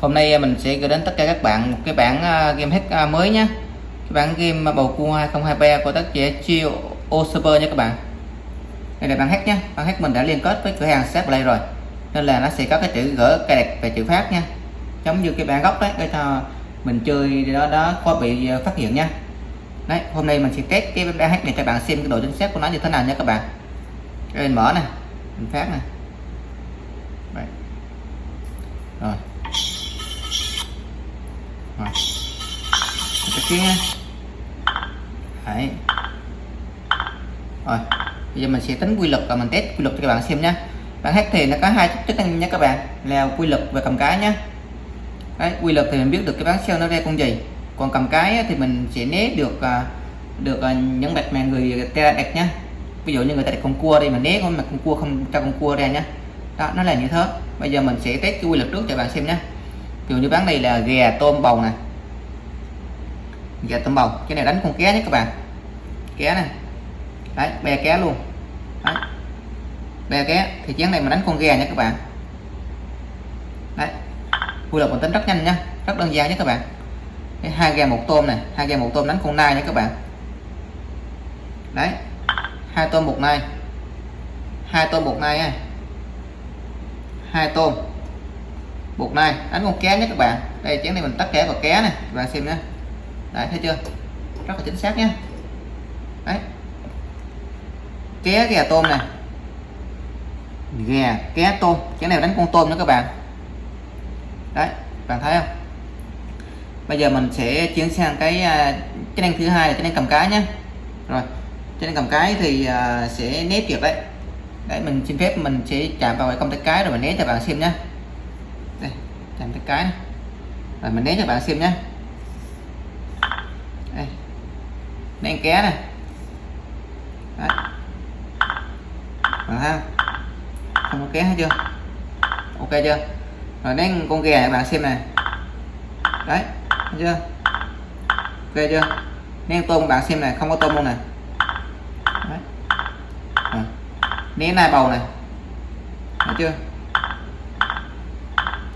hôm nay à, mình sẽ gửi đến tất cả các bạn một cái bản à, game hack à, mới nhé cái bản game bầu cua 2023 của tác giả Chio O Super nha các bạn. Đây là bản hack nhé bản hack mình đã liên kết với cửa hàng sát play rồi, nên là nó sẽ có cái chữ gỡ cài đặt và chữ phát nha. Giống như cái bản gốc đấy, để cho mình chơi đó đó có bị phát hiện nha. Đấy, hôm nay mình sẽ test cái bản hack này cho bạn xem cái độ chính xác của nó như thế nào nha các bạn. Cái mình mở nè, mình phát nè rồi. Rồi. Cái kia. Đấy. rồi. Bây giờ mình sẽ tính quy luật và mình test quy luật cho các bạn xem nhé bạn hát thì nó có hai chức năng nha các bạn. Là quy luật và cầm cái nhé Đấy, quy luật thì mình biết được cái bán sale nó ra con gì. Còn cầm cái thì mình sẽ né được à, được à, những bạch mà người ta đặt nhá. Ví dụ như người ta đặt con cua đi mà né con mặt con cua không cho con cua ra nhá đó nó là như thế bây giờ mình sẽ test cái quy luật trước cho bạn xem nhé. Ví dụ như bán này là gà tôm bầu nè. Gà tôm bầu cái này đánh con ké nhé các bạn. Ké này đấy bè ké luôn. Đấy. bè ké. Thì chén này mà đánh con gà nha các bạn. Đấy. Quy luật mình tính rất nhanh nhá, rất đơn giản nhé các bạn. Hai gà một tôm này hai gà một tôm đánh con nai nha các bạn. Đấy. Hai tôm một nai. Hai tôm một nai hai tôm. Bột này đánh con cá nhé các bạn. Đây, chén này mình tắt cá vào cá này, các bạn xem nhé. Đấy thấy chưa? Rất là chính xác nhé. Đấy. Ké gà tôm này. Gà cá tôm. Chén này đánh con tôm nữa các bạn. Đấy bạn thấy không? Bây giờ mình sẽ chuyển sang cái à, chức năng thứ hai là chức năng cầm cái nhé. Rồi chức năng cầm cái thì à, sẽ nếp được đấy đấy, mình xin phép mình sẽ chạm vào cái công tắc cái rồi mình né cho bạn xem nhé. Đây, chạm cái cái này. rồi, mình né cho bạn xem nhé. Đây. Đen ké này. Đấy. rồi ha không? Có ké hết chưa? Ok chưa? Rồi nén con gà bạn xem này. Đấy, thấy chưa? Ok chưa? Nén tôm bạn xem này, không có tôm luôn này đấy. Rồi né nai bầu này. Thấy chưa?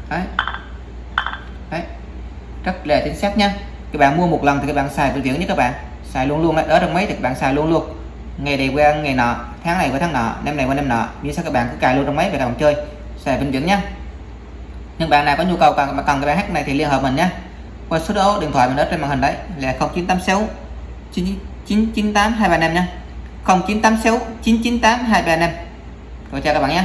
Đấy. Đấy. Rất là chính xác nha. Các bạn mua một lần thì các bạn xài vĩnh viễn nhé các bạn. Xài luôn luôn ở trong máy thì các bạn xài luôn luôn. Ngày này qua ngày nọ, tháng này qua tháng nọ, năm này qua năm nọ. Như sao các bạn cứ cài luôn trong máy về các bạn chơi. Xài vĩnh viễn nhé nhưng bạn nào có nhu cầu cần cần cái bài hát này thì liên hệ mình nhé qua số đó, điện thoại mình ở trên màn hình đấy. Là 0986 998 235 nhé 0986 998 235 rồi chào các bạn nhé.